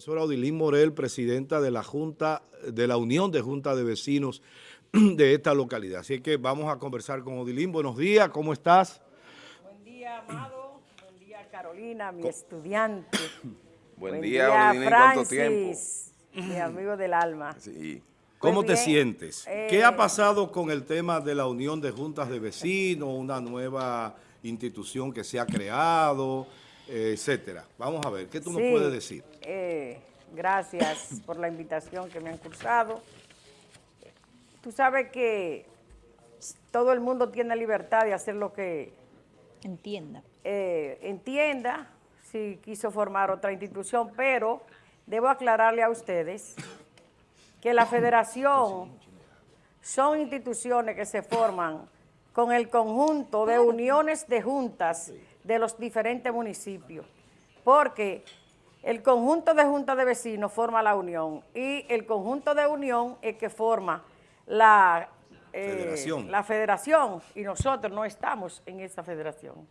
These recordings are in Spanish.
profesora Odilín Morel, presidenta de la Junta, de la Unión de Junta de Vecinos de esta localidad. Así que vamos a conversar con Odilín. Buenos días, ¿cómo estás? Buen día, Amado. Buen día, Carolina, mi estudiante. Buen, día, Odilín, ¿cuánto tiempo? mi amigo del alma. Sí. ¿Cómo te sientes? ¿Qué eh, ha pasado con el tema de la Unión de Juntas de Vecinos, una nueva institución que se ha creado? Etcétera. Vamos a ver, ¿qué tú nos puedes decir? Eh, gracias por la invitación que me han cursado. Tú sabes que todo el mundo tiene libertad de hacer lo que... Entienda. Eh, entienda si quiso formar otra institución, pero debo aclararle a ustedes que la federación son instituciones que se forman con el conjunto de uniones de juntas de los diferentes municipios, porque el conjunto de juntas de vecinos forma la unión y el conjunto de unión es que forma la, eh, federación. la federación y nosotros no estamos en esa federación.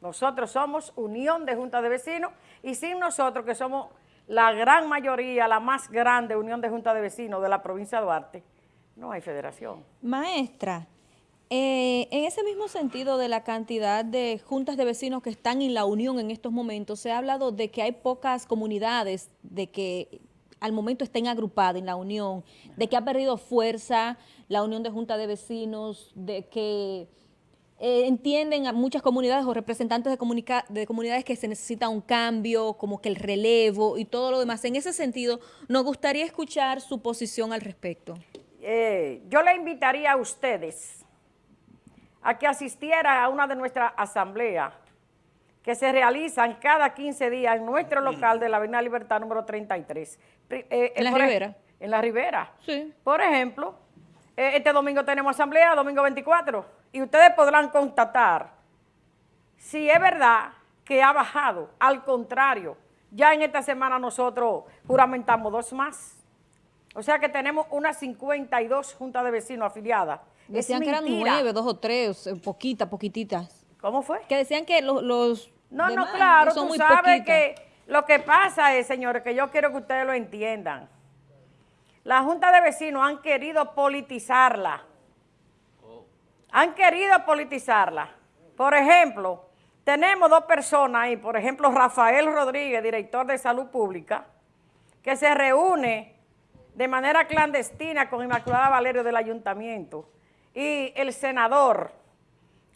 Nosotros somos unión de juntas de vecinos y sin nosotros que somos la gran mayoría, la más grande unión de juntas de vecinos de la provincia de Duarte, no hay federación. Maestra, eh, en ese mismo sentido de la cantidad de juntas de vecinos que están en la unión en estos momentos, se ha hablado de que hay pocas comunidades de que al momento estén agrupadas en la unión, de que ha perdido fuerza la unión de juntas de vecinos, de que eh, entienden a muchas comunidades o representantes de, de comunidades que se necesita un cambio, como que el relevo y todo lo demás. En ese sentido, nos gustaría escuchar su posición al respecto. Eh, yo le invitaría a ustedes a que asistiera a una de nuestras asambleas que se realizan cada 15 días en nuestro local de la Avenida Libertad número 33. Eh, ¿En la Ribera? En la Ribera. Sí. Por ejemplo, eh, este domingo tenemos asamblea, domingo 24, y ustedes podrán constatar si es verdad que ha bajado. Al contrario, ya en esta semana nosotros juramentamos dos más. O sea que tenemos unas 52 juntas de vecinos afiliadas Decían que eran nueve, dos o tres, eh, poquitas, poquititas. ¿Cómo fue? Que decían que los, los No, no, claro, tú sabes que lo que pasa es, señores, que yo quiero que ustedes lo entiendan. La Junta de Vecinos han querido politizarla. Han querido politizarla. Por ejemplo, tenemos dos personas ahí, por ejemplo, Rafael Rodríguez, director de Salud Pública, que se reúne de manera clandestina con Inmaculada Valerio del Ayuntamiento y el senador,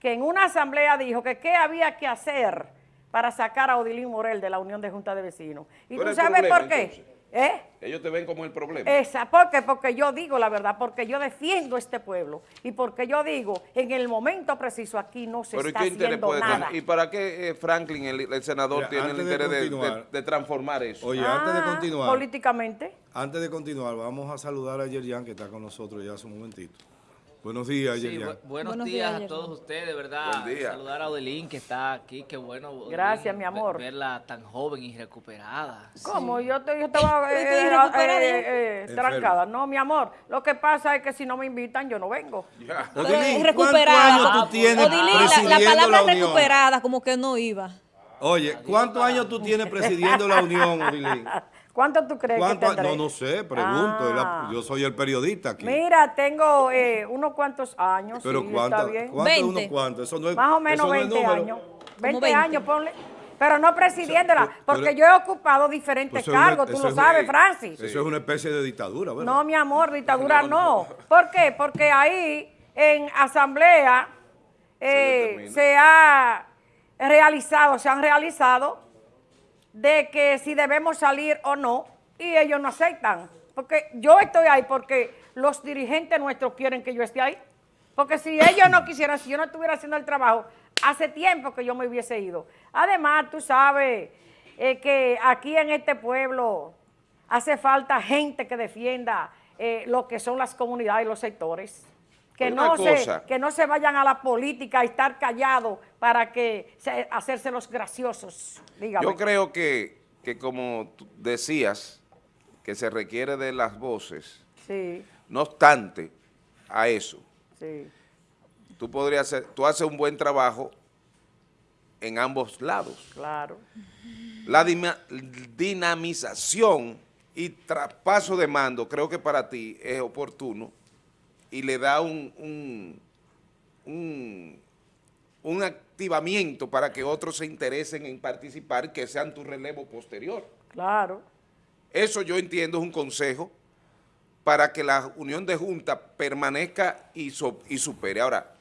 que en una asamblea dijo que qué había que hacer para sacar a Odilín Morel de la Unión de Junta de Vecinos. ¿Y tú sabes por qué? ¿Eh? Ellos te ven como el problema. Esa, ¿Por qué? Porque yo digo la verdad, porque yo defiendo este pueblo y porque yo digo, en el momento preciso aquí no se está haciendo nada. ¿Y para qué eh, Franklin, el, senador, tiene el interés de, transformar eso? Oye, antes de ah, continuar. Políticamente. Antes de continuar, vamos a saludar a Yerian, que está con nosotros ya hace un momentito. Buenos días, sí, buenos, días, a todos ustedes, ¿verdad? Saludar a Odelín, que está aquí, qué bueno. Gracias, mi amor. Verla tan joven y recuperada. ¿Cómo? Yo, yo, estaba eh, eh, eh, trancada. No, mi amor, lo que pasa es que si no me invitan, yo no vengo. Odilín, recuperada. tú tienes Odilín, la, palabra recuperada como que no iba. Oye, ¿cuántos años tú tienes presidiendo la Unión, Odilín? ¿Cuánto tú crees que tendré? No, no sé, pregunto. Ah. Yo soy el periodista aquí. Mira, tengo eh, unos cuantos años. Pero sí, ¿cuántos? ¿Cuántos unos cuantos? Eso no es, Más o menos 20 años. 20, años, ponle. Pero no presidiéndola, porque yo he ocupado diferentes pues cargos, tú lo sabes, Francis. Eso es una especie de dictadura, ¿verdad? No, mi amor, dictadura no. ¿Por qué? Porque ahí, en asamblea, eh, se ha realizado, se han realizado de que si debemos salir o no, y ellos no aceptan. Porque yo estoy ahí porque los dirigentes nuestros quieren que yo esté ahí. Porque si ellos no quisieran, si yo no estuviera haciendo el trabajo, hace tiempo que yo me hubiese ido. Además, tú sabes eh, que aquí en este pueblo hace falta gente que defienda eh, lo que son las comunidades y los sectores que no, se, que no se vayan a la política y estar callados para que hacerse los graciosos. Yo creo que, como decías, que se requiere de las voces, sí. no obstante a eso, sí. tú podrías hacer, tú haces un buen trabajo en ambos lados. Claro. La dinamización y traspaso de mando creo que para ti es oportuno y le da un, un, un, un activamiento para que otros se interesen en participar que sean tu relevo posterior. Claro. Eso yo entiendo es un consejo para que la unión de junta permanezca y, y supere. Ahora,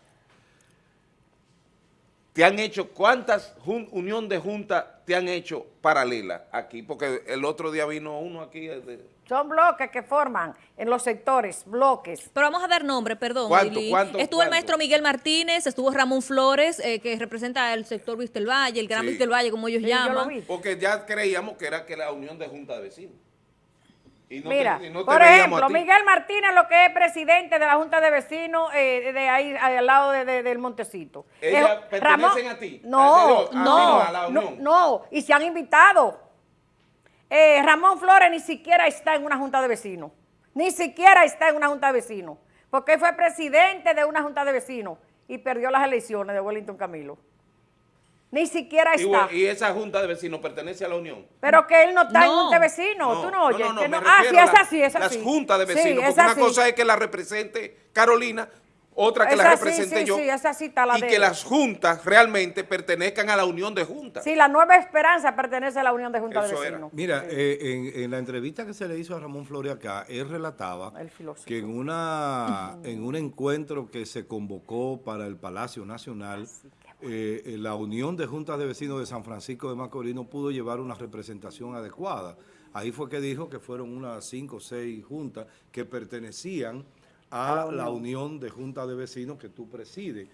¿te han hecho cuántas unión de junta te han hecho paralela aquí? Porque el otro día vino uno aquí de, son bloques que forman en los sectores, bloques. Pero vamos a dar nombre, perdón. ¿Cuánto, estuvo el maestro Miguel Martínez, estuvo Ramón Flores, eh, que representa el sector Vistel Valle, el Gran sí. Vistel Valle, como ellos llaman. Porque ya creíamos que era que la unión de Junta de Vecinos. Mira, por ejemplo, Miguel Martínez, lo que es presidente de la Junta de Vecinos eh, de ahí al lado de, del Montecito. ¿Ellas pertenecen a ti? No, no, no, no, y se han invitado. Eh, Ramón Flores ni siquiera está en una junta de vecinos. Ni siquiera está en una junta de vecinos. Porque fue presidente de una junta de vecinos y perdió las elecciones de Wellington Camilo. Ni siquiera está. Y, esa junta de vecinos pertenece a la Unión. Pero que él no está en junta de vecinos, tú no oyes. ah, sí, es así, es así. Las juntas de vecinos, porque una cosa es que la represente Carolina otra que la represente yo, y que las juntas realmente pertenezcan a la unión de juntas. Sí, la Nueva Esperanza pertenece a la unión de juntas de vecinos. Mira, eh, en, la entrevista que se le hizo a Ramón Flores acá, él relataba que en, una, en un encuentro que se convocó para el Palacio Nacional, eh, la unión de juntas de vecinos de San Francisco de Macorís no pudo llevar una representación adecuada. Ahí fue que dijo que fueron unas cinco o seis juntas que pertenecían a la unión de junta de vecinos que tú presides.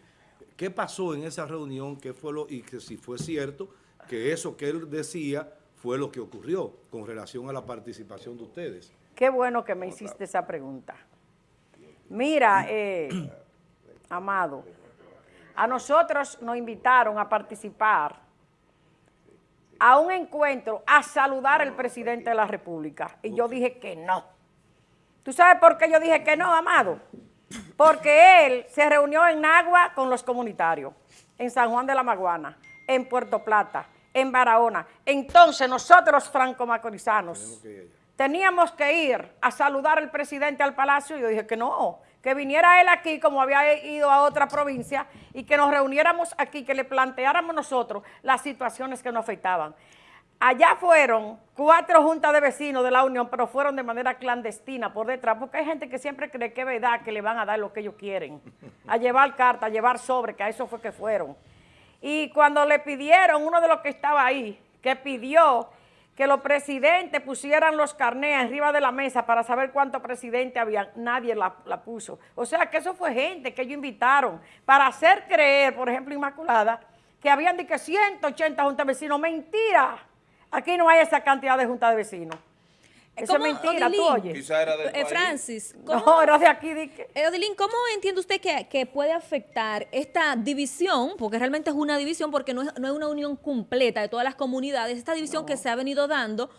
¿Qué pasó en esa reunión? ¿Qué fue lo, y que si fue cierto que eso que él decía fue lo que ocurrió con relación a la participación de ustedes? Qué bueno que me hiciste esa pregunta. Mira, eh, Amado, a nosotros nos invitaron a participar a un encuentro a saludar al presidente de la República. Y yo dije que no. ¿Tú sabes por qué yo dije que no, Amado? Porque él se reunió en Nagua con los comunitarios, en San Juan de la Maguana, en Puerto Plata, en Barahona. Entonces nosotros franco-macorizanos teníamos que ir a saludar al presidente al palacio y yo dije que no, que viniera él aquí como había ido a otra provincia y que nos reuniéramos aquí, que le planteáramos nosotros las situaciones que nos afectaban. Allá fueron cuatro juntas de vecinos de la Unión, pero fueron de manera clandestina por detrás, porque hay gente que siempre cree que es verdad que le van a dar lo que ellos quieren, a llevar carta, a llevar sobre, que a eso fue que fueron. Y cuando le pidieron, uno de los que estaba ahí, que pidió que los presidentes pusieran los carnés arriba de la mesa para saber cuántos presidentes había, nadie la, puso. O sea que eso fue gente que ellos invitaron para hacer creer, por ejemplo, Inmaculada, que habían de que 180 juntas vecinos. ¡Mentira! Aquí no hay esa cantidad de junta de vecinos. Eso es mentira, tú oyes. Quizá era de eh, Francis. No, era de aquí. De eh, Odilín, ¿cómo entiende usted que, puede afectar esta división? Porque realmente es una división, porque no es, una unión completa de todas las comunidades. Esta división que se ha venido dando,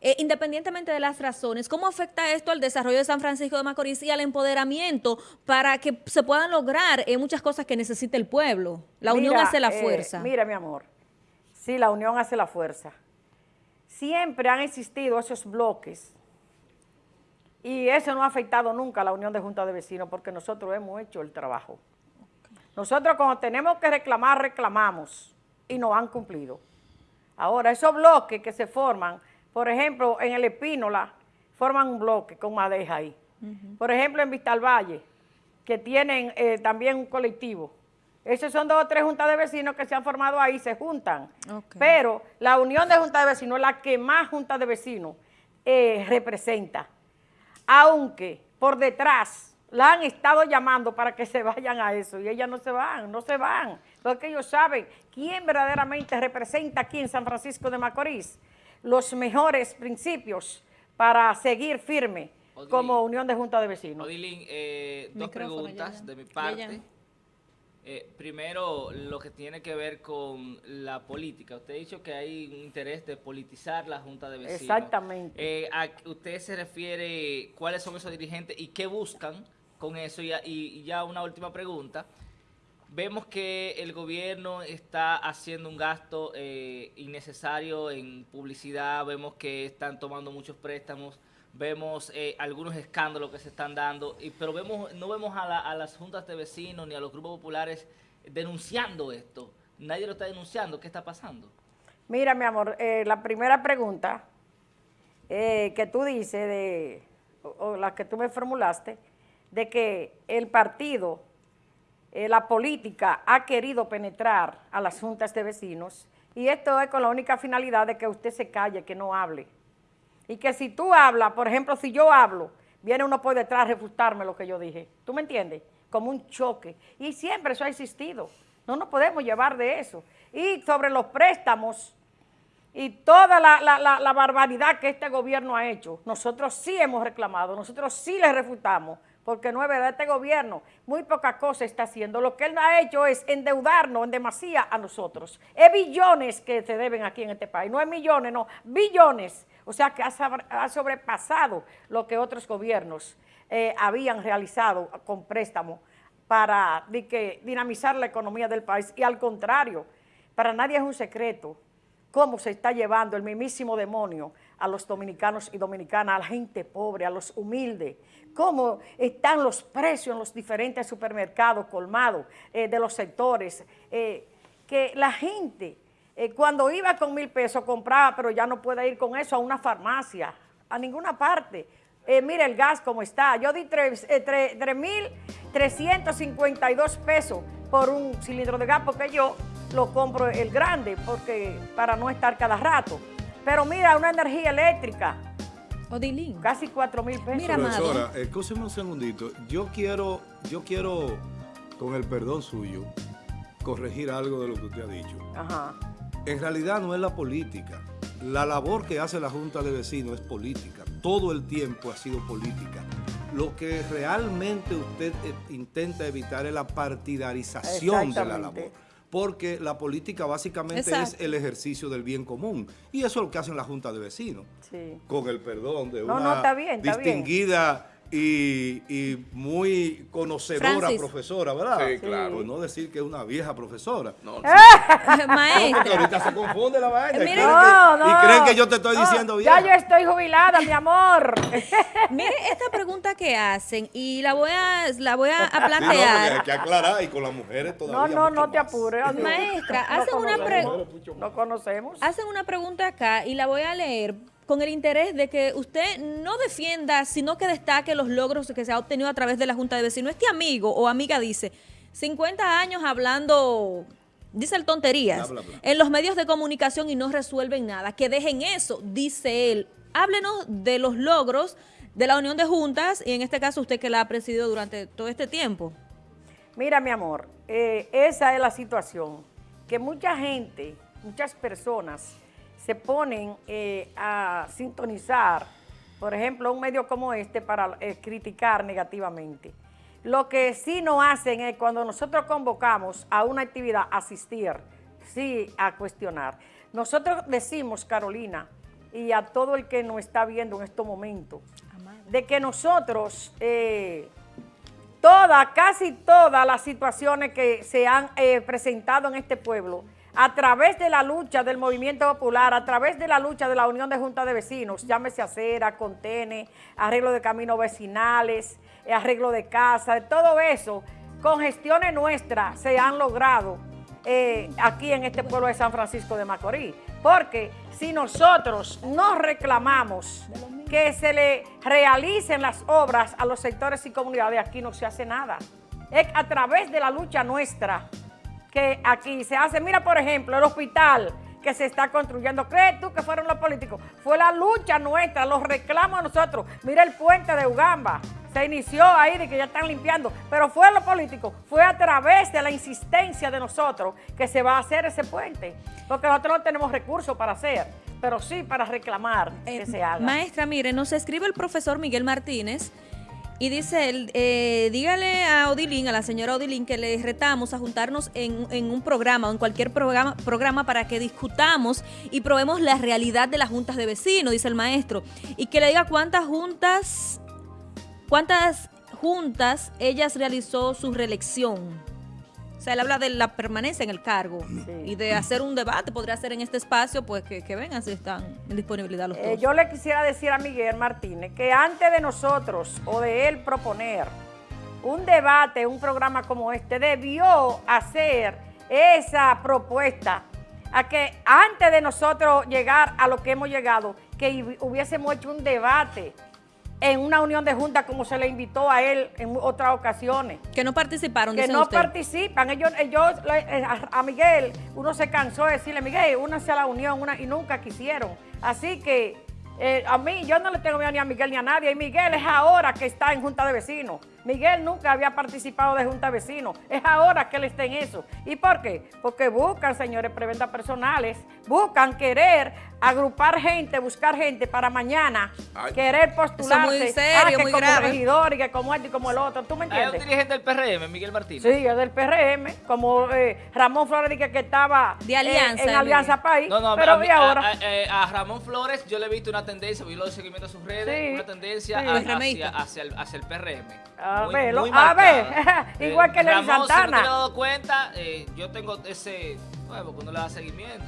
eh, independientemente de las razones, ¿cómo afecta esto al desarrollo de San Francisco de Macorís y al empoderamiento para que se puedan lograr muchas cosas que necesita el pueblo? La unión hace la fuerza. mira, mi amor. Sí, la unión hace la fuerza siempre han existido esos bloques y eso no ha afectado nunca a la unión de junta de vecinos porque nosotros hemos hecho el trabajo. Nosotros cuando tenemos que reclamar, reclamamos y nos han cumplido. Ahora, esos bloques que se forman, por ejemplo, en el Espínola, forman un bloque con madeja ahí. Por ejemplo, en Vistal Valle, que tienen eh, también un colectivo. Esos son dos o tres juntas de vecinos que se han formado ahí, se juntan. Pero la unión de juntas de vecinos es la que más juntas de vecinos eh, representa. Aunque por detrás la han estado llamando para que se vayan a eso y ellas no se van, no se van. Porque ellos saben quién verdaderamente representa aquí en San Francisco de Macorís los mejores principios para seguir firme como unión de juntas de vecinos. Odilín, eh, dos preguntas de mi parte. Eh, primero, lo que tiene que ver con la política. Usted ha dicho que hay un interés de politizar la Junta de Vecinos. Exactamente. Eh, a, ¿Usted se refiere cuáles son esos dirigentes y qué buscan con eso? Y, y ya una última pregunta. Vemos que el gobierno está haciendo un gasto eh, innecesario en publicidad, vemos que están tomando muchos préstamos, vemos eh, algunos escándalos que se están dando, pero vemos no vemos a, las juntas de vecinos ni a los grupos populares denunciando esto. Nadie lo está denunciando. ¿Qué está pasando? Mira, mi amor, eh, la primera pregunta que tú dices, de, o la que tú me formulaste, de que el partido eh, la política ha querido penetrar a las juntas de vecinos y esto es con la única finalidad de que usted se calle, que no hable. Y que si tú hablas, por ejemplo, si yo hablo, viene uno por detrás a refutarme lo que yo dije. ¿Tú me entiendes? Como un choque. Y siempre eso ha existido. No nos podemos llevar de eso. Y sobre los préstamos y toda la, barbaridad que este gobierno ha hecho, nosotros sí hemos reclamado, nosotros sí le refutamos, porque no es verdad, este gobierno muy poca cosa está haciendo. Lo que él ha hecho es endeudarnos en demasía a nosotros. Es billones que se deben aquí en este país, no es millones, no, billones. O sea que ha sobrepasado lo que otros gobiernos eh, habían realizado con préstamo para dinamizar la economía del país. Y al contrario, para nadie es un secreto cómo se está llevando el mismísimo demonio a los dominicanos y dominicanas, a la gente pobre, a los humildes, cómo están los precios en los diferentes supermercados colmados eh, de los sectores, eh, que la gente eh, cuando iba con mil pesos compraba, pero ya no puede ir con eso a una farmacia, a ninguna parte. mire el gas como está, yo di 3.352 pesos por un cilindro de gas porque yo lo compro el grande porque para no estar cada rato. Pero mira, una energía eléctrica, Odilín. Casi 4 mil pesos. Mira, Profesora, escúcheme un segundito. Yo quiero, yo quiero, con el perdón suyo, corregir algo de lo que usted ha dicho. Ajá. En realidad no es la política. La labor que hace la Junta de Vecinos es política. Todo el tiempo ha sido política. Lo que realmente usted eh, intenta evitar es la partidarización de la labor porque la política básicamente es el ejercicio del bien común. Y eso es lo que hacen la Junta de Vecinos, con el perdón de una distinguida y, muy conocedora profesora, ¿verdad? Sí, claro. Por no decir que es una vieja profesora. No, Maestra. porque ahorita se confunde la vaina. y, creen que, yo te estoy diciendo bien. Ya yo estoy jubilada, mi amor. Mire esta pregunta que hacen y la voy a, la voy a, plantear. hay que aclarar y con las mujeres todavía. No, no, no te apures. Maestra, hacen una pregunta. No conocemos. Hacen una pregunta acá y la voy a leer con el interés de que usted no defienda, sino que destaque los logros que se ha obtenido a través de la Junta de Vecinos. Este amigo o amiga dice, 50 años hablando, dice el tonterías, en los medios de comunicación y no resuelven nada. Que dejen eso, dice él. Háblenos de los logros de la Unión de Juntas y en este caso usted que la ha presidido durante todo este tiempo. Mira, mi amor, eh, esa es la situación, que mucha gente, muchas personas se ponen eh, a sintonizar, por ejemplo, un medio como este para eh, criticar negativamente. Lo que sí no hacen es cuando nosotros convocamos a una actividad, asistir, sí a cuestionar. Nosotros decimos, Carolina, y a todo el que nos está viendo en estos momentos, de que nosotros, eh, todas, casi todas las situaciones que se han presentado en este pueblo, a través de la lucha del movimiento popular, a través de la lucha de la Unión de Junta de Vecinos, llámese acera, contene, arreglo de caminos vecinales, eh, arreglo de casa, todo eso, con gestiones nuestras se han logrado eh, aquí en este pueblo de San Francisco de Macorís. Porque si nosotros no reclamamos que se le realicen las obras a los sectores y comunidades, aquí no se hace nada. Es a través de la lucha nuestra que aquí se hace. Mira, por ejemplo, el hospital que se está construyendo. ¿Crees tú que fueron los políticos? Fue la lucha nuestra, los reclamos nosotros. Mira el puente de Ugamba. Se inició ahí de que ya están limpiando, pero fue los políticos, fue a través de la insistencia de nosotros que se va a hacer ese puente, porque nosotros no tenemos recursos para hacer, pero sí para reclamar que eh, se haga. Maestra, mire, nos escribe el profesor Miguel Martínez, y dice él, eh, dígale a Odilín, a la señora Odilín, que le retamos a juntarnos en, un programa o en cualquier programa, programa para que discutamos y probemos la realidad de las juntas de vecinos, dice el maestro. Y que le diga cuántas juntas, cuántas juntas ellas realizó su reelección. O sea, él habla de la permanencia en el cargo y de hacer un debate, podría ser en este espacio, pues que, que vengan si están en disponibilidad los Eh, dos. yo le quisiera decir a Miguel Martínez que antes de nosotros o de él proponer un debate, un programa como este, debió hacer esa propuesta a que antes de nosotros llegar a lo que hemos llegado, que hu- hubiésemos hecho un debate en una unión de junta como se le invitó a él en otras ocasiones que no participaron, que no usted. participan. Ellos, ellos eh, a, a Miguel, uno se cansó de decirle, Miguel, únase a la unión, una, y nunca quisieron. Así que eh, a mí, yo no le tengo miedo ni a Miguel ni a nadie. Y Miguel es ahora que está en Junta de Vecinos. Miguel nunca había participado de Junta de Vecinos. Es ahora que él está en eso. ¿Y por qué? Porque buscan, señores, preventas personales, buscan querer agrupar gente, buscar gente para mañana, Ay. querer postularse. muy serio, ah, que muy como grave. regidor y que como este y como el otro. ¿Tú me Hay un entiendes? dirigente del PRM, Miguel Martínez. Sí, es del PRM, como eh, Ramón Flores dije que estaba De eh, Alianza, en Alianza Miguel. País, No, no, pero a, mí- ahora. a- a- eh, a Ramón Flores yo le he visto una tendencia, vi los seguimientos a sus redes, Sí, una tendencia sí. a- hacia, hacia, el, hacia el PRM. A Muy- muy a marcada. ver, igual que Lenny Ramón, Santana. Si no te has dado cuenta, eh, yo tengo ese, bueno, porque uno le da seguimiento.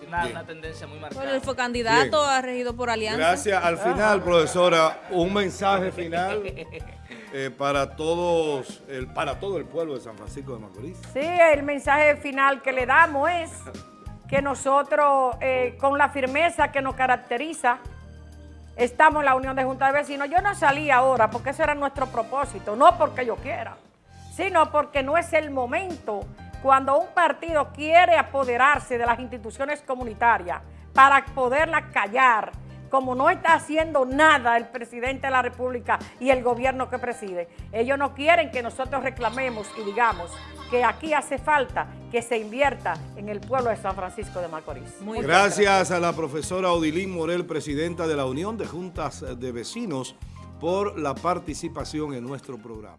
Tiene una, una tendencia muy Bueno, marcada. él fue candidato, Bien. ha regido por Alianza. Gracias. Al final, profesora, un mensaje final eh, para todos, el, para todo el pueblo de San Francisco de Macorís. Sí, el mensaje final que le damos es que nosotros, eh, con la firmeza que nos caracteriza, estamos en la Unión de Junta de Vecinos. Yo no salí ahora porque ese era nuestro propósito, no porque yo quiera, sino porque no es el momento cuando un partido quiere apoderarse de las instituciones comunitarias para poderlas callar, como no está haciendo nada el presidente de la República y el gobierno que preside. Ellos no quieren que nosotros reclamemos y digamos que aquí hace falta que se invierta en el pueblo de San Francisco de Macorís. Muy Gracias a la profesora Odilín Morel, presidenta de la Unión de Juntas de Vecinos, por la participación en nuestro programa.